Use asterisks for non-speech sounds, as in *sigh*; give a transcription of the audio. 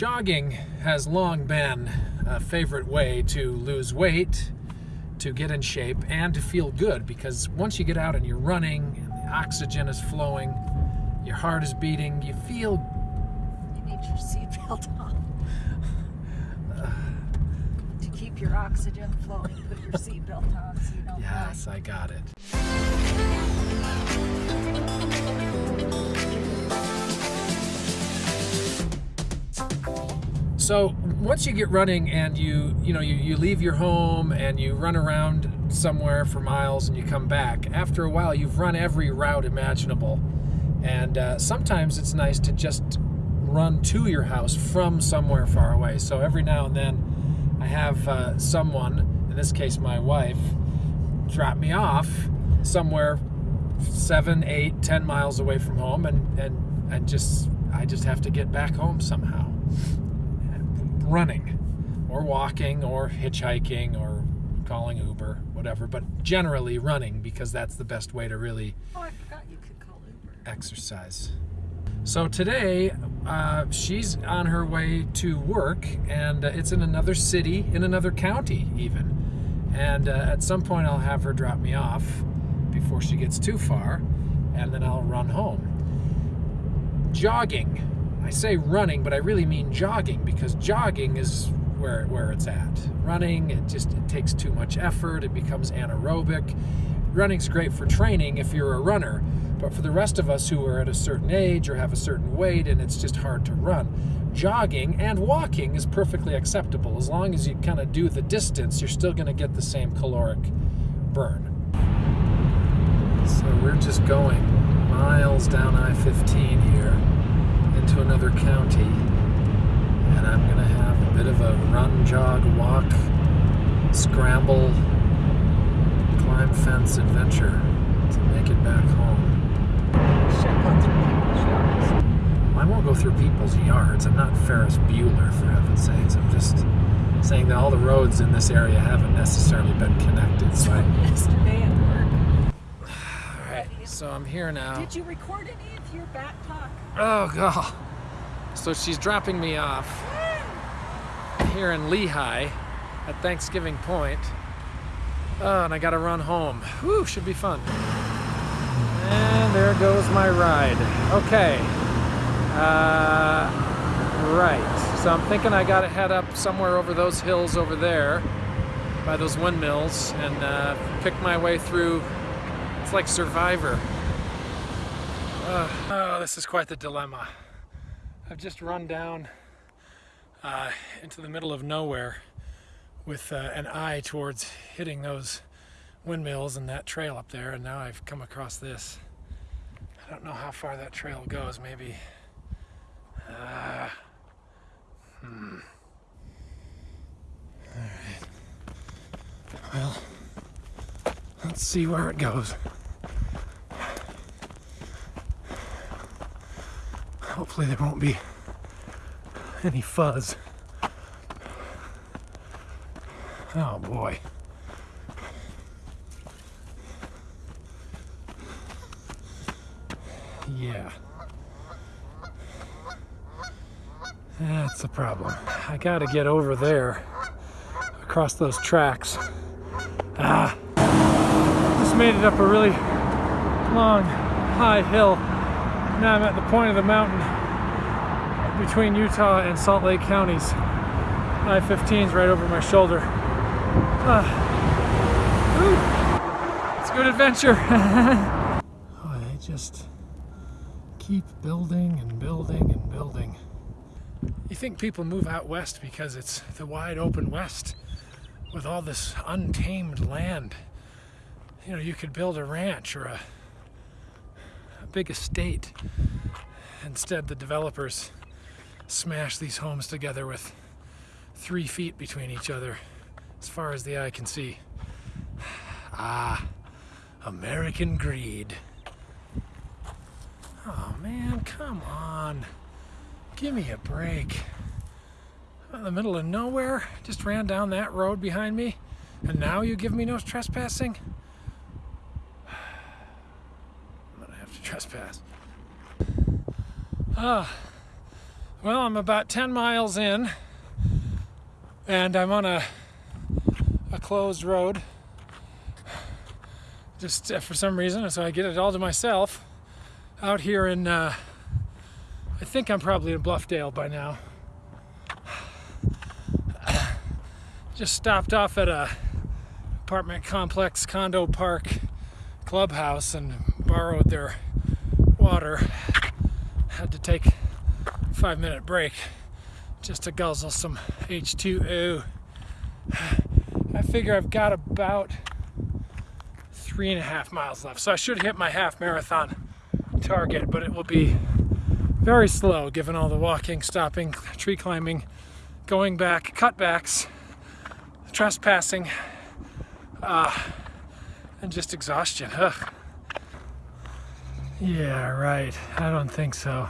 Jogging has long been a favorite way to lose weight, to get in shape, and to feel good because once you get out and you're running, and the oxygen is flowing, your heart is beating, you feel. You need your seatbelt on. Uh. to keep your oxygen flowing, put your seatbelt on so you don't Yes, die. I got it. So once you get running and you you know you, you leave your home and you run around somewhere for miles and you come back after a while you've run every route imaginable. And uh, sometimes it's nice to just run to your house from somewhere far away. So every now and then I have uh, someone in this case my wife drop me off somewhere seven eight ten miles away from home and and and just I just have to get back home somehow running or walking or hitchhiking or calling Uber, whatever, but generally running because that's the best way to really Oh, I forgot you could call Uber. exercise. So today, uh, she's on her way to work, and uh, it's in another city, in another county, even. And uh, at some point, I'll have her drop me off before she gets too far, and then I'll run home. Jogging. I say running, but I really mean jogging because jogging is where where it's at. Running, it just it takes too much effort. It becomes anaerobic. Running's great for training if you're a runner, but for the rest of us who are at a certain age or have a certain weight and it's just hard to run, jogging and walking is perfectly acceptable. As long as you kind of do the distance, you're still going to get the same caloric burn. So we're just going miles down I-15 here into another county and I'm gonna have a bit of a run, jog, walk, scramble, adventure to make it back home. Should go through people's yards. I won't go through people's yards. I'm not Ferris Bueller, for heaven's sakes. I'm just saying that all the roads in this area haven't necessarily been connected. So I, *laughs* Yesterday at work. all right, so I'm here now. Did you record any of your back talk? Oh god. So she's dropping me off here in Lehi at Thanksgiving Point. Oh, and I gotta run home. Whew, should be fun. And there goes my ride. Okay. Uh, right. So I'm thinking I gotta head up somewhere over those hills over there by those windmills and uh, pick my way through. It's like Survivor. Uh, oh, this is quite the dilemma. I've just run down uh, into the middle of nowhere with uh, an eye towards hitting those windmills and that trail up there, and now I've come across this. I don't know how far that trail goes, maybe. Uh, hmm. Alright. Well, let's see where it goes. Hopefully there won't be any fuzz. Oh boy. Yeah. That's the problem. I gotta get over there across those tracks. Ah. Just made it up a really long, high hill. Now I'm at the point of the mountain between Utah and Salt Lake counties. I-15 is right over my shoulder. Ooh. It's a good adventure. *laughs* oh, just keep building and building and building. You think people move out west because it's the wide open west with all this untamed land. You know, you could build a ranch or a, a big estate. Instead, the developers smash these homes together with three feet between each other as far as the eye can see. Ah, American greed. Oh man, come on. Give me a break. I'm in the middle of nowhere, just ran down that road behind me, and now you give me no trespassing? *sighs* I'm gonna have to trespass. Ah, Well, I'm about 10 miles in and I'm on a a closed road. Just uh, for some reason so I get it all to myself. Out here in uh, I think I'm probably in Bluffdale by now. *sighs* Just stopped off at a apartment complex condo park clubhouse and borrowed their water. Had to take a five minute break just to guzzle some H2O *sighs* I figure I've got about three and a half miles left so I should hit my half marathon target but it will be very slow given all the walking stopping tree climbing going back cutbacks trespassing, uh, and just exhaustion. Ugh. Yeah, right. I don't think so.